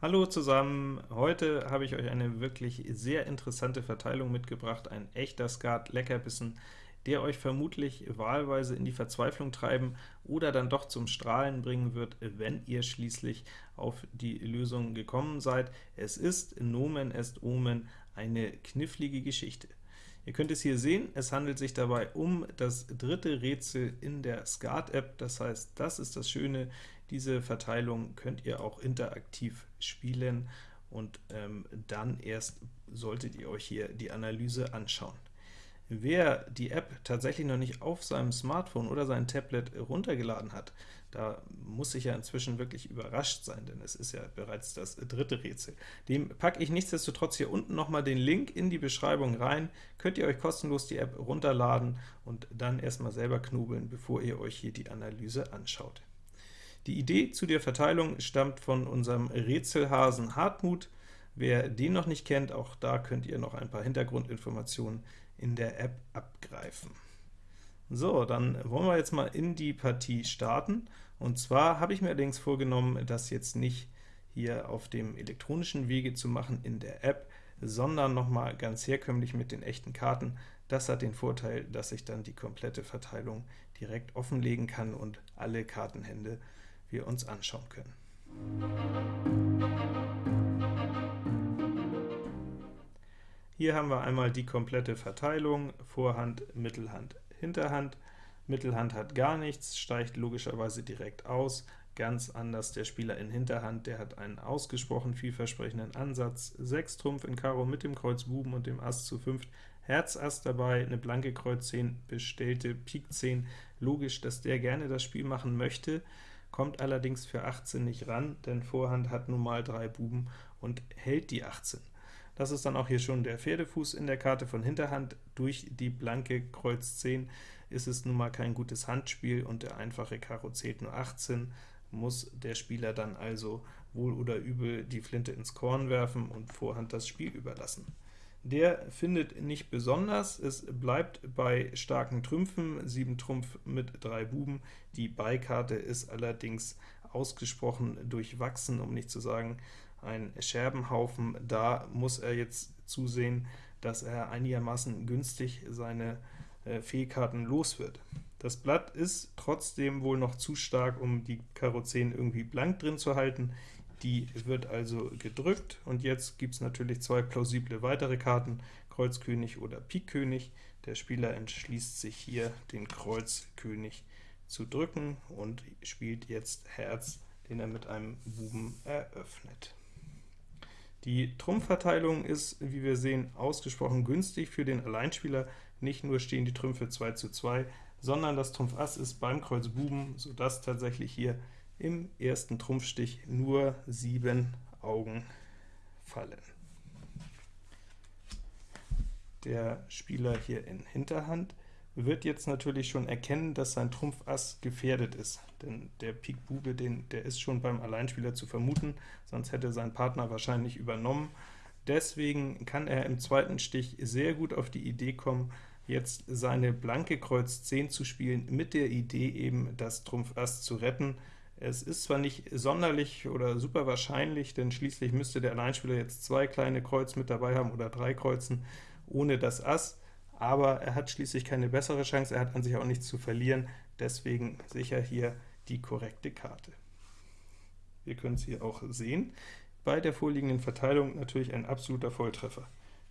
Hallo zusammen, heute habe ich euch eine wirklich sehr interessante Verteilung mitgebracht, ein echter Skat-Leckerbissen, der euch vermutlich wahlweise in die Verzweiflung treiben oder dann doch zum Strahlen bringen wird, wenn ihr schließlich auf die Lösung gekommen seid. Es ist Nomen est Omen eine knifflige Geschichte. Ihr könnt es hier sehen, es handelt sich dabei um das dritte Rätsel in der Skat-App, das heißt, das ist das Schöne, diese Verteilung könnt ihr auch interaktiv spielen, und ähm, dann erst solltet ihr euch hier die Analyse anschauen. Wer die App tatsächlich noch nicht auf seinem Smartphone oder sein Tablet runtergeladen hat, da muss ich ja inzwischen wirklich überrascht sein, denn es ist ja bereits das dritte Rätsel. Dem packe ich nichtsdestotrotz hier unten nochmal den Link in die Beschreibung rein, könnt ihr euch kostenlos die App runterladen und dann erstmal selber knobeln, bevor ihr euch hier die Analyse anschaut. Die Idee zu der Verteilung stammt von unserem Rätselhasen Hartmut. Wer den noch nicht kennt, auch da könnt ihr noch ein paar Hintergrundinformationen in der App abgreifen. So, dann wollen wir jetzt mal in die Partie starten. Und zwar habe ich mir allerdings vorgenommen, das jetzt nicht hier auf dem elektronischen Wege zu machen in der App, sondern nochmal ganz herkömmlich mit den echten Karten. Das hat den Vorteil, dass ich dann die komplette Verteilung direkt offenlegen kann und alle Kartenhände wir uns anschauen können. Hier haben wir einmal die komplette Verteilung, Vorhand, Mittelhand, Hinterhand. Mittelhand hat gar nichts, steigt logischerweise direkt aus, ganz anders der Spieler in Hinterhand, der hat einen ausgesprochen vielversprechenden Ansatz, 6 Trumpf in Karo mit dem Kreuz Buben und dem Ass zu 5, Herz Ass dabei, eine blanke Kreuz 10, bestellte Pik 10, logisch, dass der gerne das Spiel machen möchte, kommt allerdings für 18 nicht ran, denn Vorhand hat nun mal drei Buben und hält die 18. Das ist dann auch hier schon der Pferdefuß in der Karte von Hinterhand. Durch die blanke Kreuz 10 ist es nun mal kein gutes Handspiel, und der einfache Karo zählt nur 18, muss der Spieler dann also wohl oder übel die Flinte ins Korn werfen und Vorhand das Spiel überlassen. Der findet nicht besonders, es bleibt bei starken Trümpfen, 7 Trumpf mit 3 Buben. Die Beikarte ist allerdings ausgesprochen durchwachsen, um nicht zu sagen ein Scherbenhaufen. Da muss er jetzt zusehen, dass er einigermaßen günstig seine äh, Fehlkarten los wird. Das Blatt ist trotzdem wohl noch zu stark, um die Karo 10 irgendwie blank drin zu halten. Die wird also gedrückt, und jetzt gibt es natürlich zwei plausible weitere Karten, Kreuz König oder Pik König. Der Spieler entschließt sich hier, den Kreuz König zu drücken und spielt jetzt Herz, den er mit einem Buben eröffnet. Die Trumpfverteilung ist, wie wir sehen, ausgesprochen günstig für den Alleinspieler. Nicht nur stehen die Trümpfe 2 zu 2, sondern das Trumpf Ass ist beim Kreuz Buben, sodass tatsächlich hier im ersten Trumpfstich nur sieben Augen fallen. Der Spieler hier in Hinterhand wird jetzt natürlich schon erkennen, dass sein Trumpf Ass gefährdet ist, denn der Pik Bube, den, der ist schon beim Alleinspieler zu vermuten, sonst hätte sein Partner wahrscheinlich übernommen. Deswegen kann er im zweiten Stich sehr gut auf die Idee kommen, jetzt seine blanke Kreuz 10 zu spielen, mit der Idee eben, das Trumpf Ass zu retten. Es ist zwar nicht sonderlich oder super wahrscheinlich, denn schließlich müsste der Alleinspieler jetzt zwei kleine Kreuz mit dabei haben oder drei Kreuzen ohne das Ass, aber er hat schließlich keine bessere Chance, er hat an sich auch nichts zu verlieren, deswegen sicher hier die korrekte Karte. Wir können es hier auch sehen. Bei der vorliegenden Verteilung natürlich ein absoluter Volltreffer.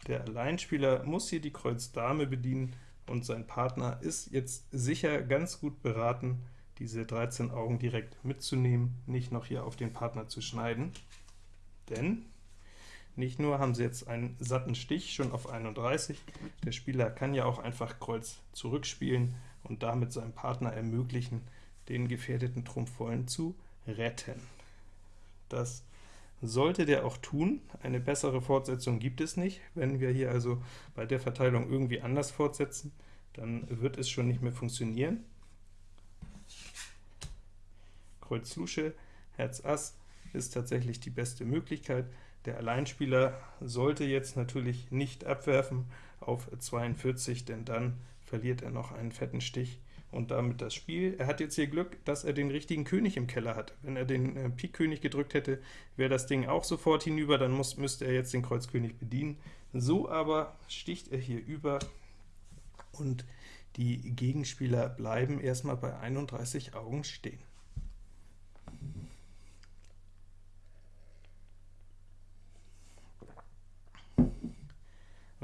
Der Alleinspieler muss hier die Kreuz Dame bedienen, und sein Partner ist jetzt sicher ganz gut beraten, diese 13 Augen direkt mitzunehmen, nicht noch hier auf den Partner zu schneiden, denn nicht nur haben sie jetzt einen satten Stich schon auf 31, der Spieler kann ja auch einfach Kreuz zurückspielen und damit seinem Partner ermöglichen, den gefährdeten Trumpfvollen zu retten. Das sollte der auch tun. Eine bessere Fortsetzung gibt es nicht. Wenn wir hier also bei der Verteilung irgendwie anders fortsetzen, dann wird es schon nicht mehr funktionieren. Kreuz Lusche, Herz Ass ist tatsächlich die beste Möglichkeit. Der Alleinspieler sollte jetzt natürlich nicht abwerfen auf 42, denn dann verliert er noch einen fetten Stich, und damit das Spiel. Er hat jetzt hier Glück, dass er den richtigen König im Keller hat. Wenn er den äh, Pik-König gedrückt hätte, wäre das Ding auch sofort hinüber, dann muss, müsste er jetzt den Kreuzkönig bedienen. So aber sticht er hier über, und die Gegenspieler bleiben erstmal bei 31 Augen stehen.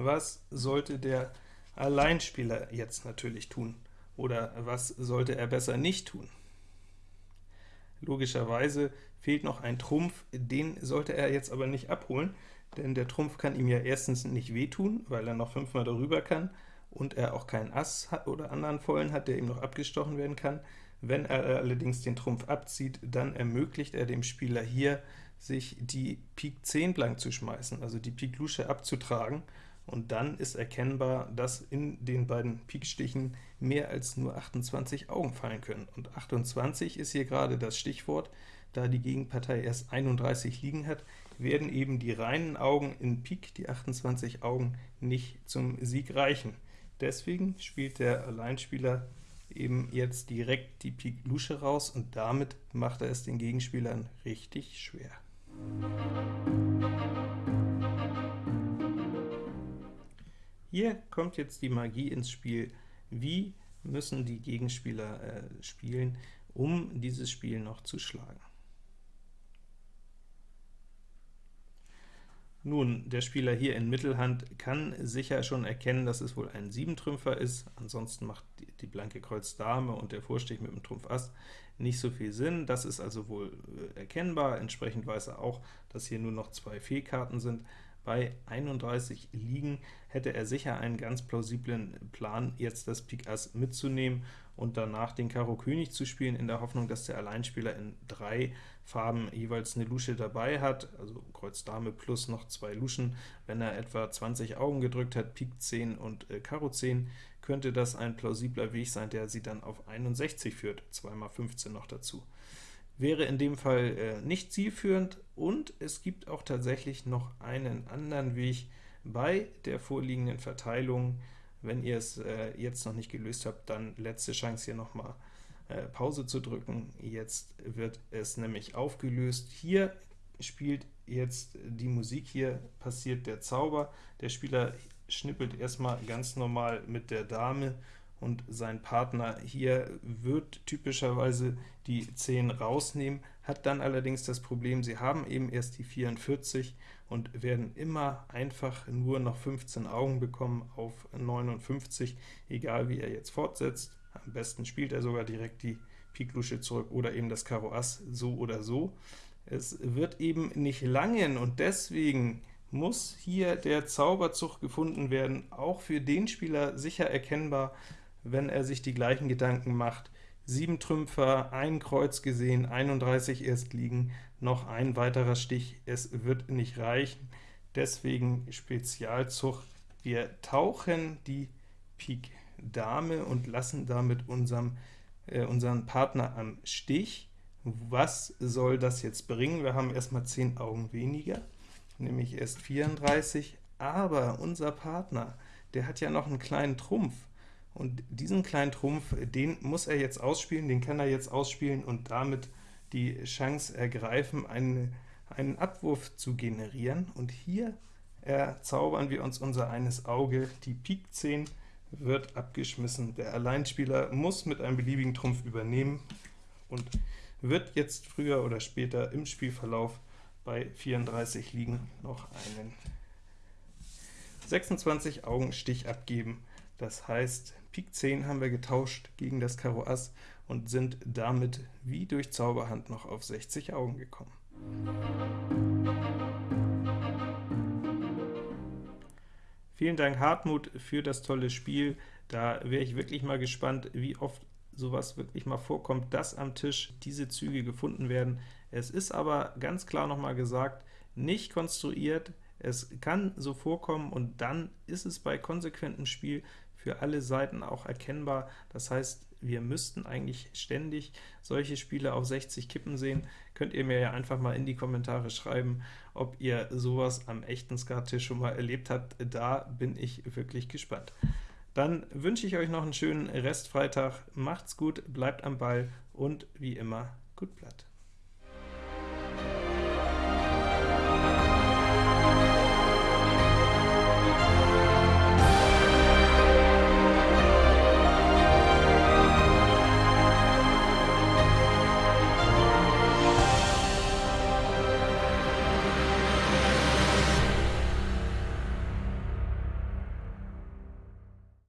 Was sollte der Alleinspieler jetzt natürlich tun? Oder was sollte er besser nicht tun? Logischerweise fehlt noch ein Trumpf, den sollte er jetzt aber nicht abholen, denn der Trumpf kann ihm ja erstens nicht wehtun, weil er noch fünfmal darüber kann, und er auch keinen Ass hat oder anderen Vollen hat, der ihm noch abgestochen werden kann. Wenn er allerdings den Trumpf abzieht, dann ermöglicht er dem Spieler hier, sich die Pik 10 blank zu schmeißen, also die Pik Lusche abzutragen, und dann ist erkennbar, dass in den beiden Pikstichen mehr als nur 28 Augen fallen können. Und 28 ist hier gerade das Stichwort, da die Gegenpartei erst 31 liegen hat, werden eben die reinen Augen in Pik, die 28 Augen, nicht zum Sieg reichen. Deswegen spielt der Alleinspieler eben jetzt direkt die Pik Lusche raus, und damit macht er es den Gegenspielern richtig schwer. Hier kommt jetzt die Magie ins Spiel. Wie müssen die Gegenspieler äh, spielen, um dieses Spiel noch zu schlagen? Nun, der Spieler hier in Mittelhand kann sicher schon erkennen, dass es wohl ein Siebentrümpfer ist, ansonsten macht die, die blanke Kreuz Dame und der Vorstich mit dem Trumpf Ass nicht so viel Sinn. Das ist also wohl äh, erkennbar, entsprechend weiß er auch, dass hier nur noch zwei Fehlkarten sind. Bei 31 liegen hätte er sicher einen ganz plausiblen Plan, jetzt das Pik Ass mitzunehmen und danach den Karo König zu spielen, in der Hoffnung, dass der Alleinspieler in drei Farben jeweils eine Lusche dabei hat, also Kreuz Dame plus noch zwei Luschen. Wenn er etwa 20 Augen gedrückt hat, Pik 10 und äh, Karo 10, könnte das ein plausibler Weg sein, der sie dann auf 61 führt, 2 mal 15 noch dazu wäre in dem Fall äh, nicht zielführend, und es gibt auch tatsächlich noch einen anderen Weg bei der vorliegenden Verteilung. Wenn ihr es äh, jetzt noch nicht gelöst habt, dann letzte Chance hier nochmal äh, Pause zu drücken. Jetzt wird es nämlich aufgelöst. Hier spielt jetzt die Musik, hier passiert der Zauber. Der Spieler schnippelt erstmal ganz normal mit der Dame und sein Partner hier wird typischerweise die 10 rausnehmen, hat dann allerdings das Problem, sie haben eben erst die 44 und werden immer einfach nur noch 15 Augen bekommen auf 59, egal wie er jetzt fortsetzt. Am besten spielt er sogar direkt die Pik Lusche zurück oder eben das Karo Ass, so oder so. Es wird eben nicht langen, und deswegen muss hier der Zauberzug gefunden werden, auch für den Spieler sicher erkennbar, wenn er sich die gleichen Gedanken macht. 7 Trümpfer, ein Kreuz gesehen, 31 erst liegen, noch ein weiterer Stich, es wird nicht reichen, deswegen Spezialzug. Wir tauchen die Pik Dame und lassen damit unserem, äh, unseren Partner am Stich. Was soll das jetzt bringen? Wir haben erstmal 10 Augen weniger, nämlich erst 34, aber unser Partner, der hat ja noch einen kleinen Trumpf, und diesen kleinen Trumpf, den muss er jetzt ausspielen, den kann er jetzt ausspielen und damit die Chance ergreifen, einen, einen Abwurf zu generieren. Und hier erzaubern wir uns unser eines Auge, die Pik 10 wird abgeschmissen. Der Alleinspieler muss mit einem beliebigen Trumpf übernehmen und wird jetzt früher oder später im Spielverlauf bei 34 liegen noch einen 26 Augen Stich abgeben. Das heißt, Pik 10 haben wir getauscht gegen das Karo Ass und sind damit wie durch Zauberhand noch auf 60 Augen gekommen. Vielen Dank Hartmut für das tolle Spiel. Da wäre ich wirklich mal gespannt, wie oft sowas wirklich mal vorkommt, dass am Tisch diese Züge gefunden werden. Es ist aber ganz klar nochmal gesagt, nicht konstruiert, es kann so vorkommen, und dann ist es bei konsequentem Spiel für alle Seiten auch erkennbar. Das heißt, wir müssten eigentlich ständig solche Spiele auf 60 Kippen sehen. Könnt ihr mir ja einfach mal in die Kommentare schreiben, ob ihr sowas am echten Skattisch schon mal erlebt habt. Da bin ich wirklich gespannt. Dann wünsche ich euch noch einen schönen Restfreitag. Macht's gut, bleibt am Ball und wie immer, gut Blatt.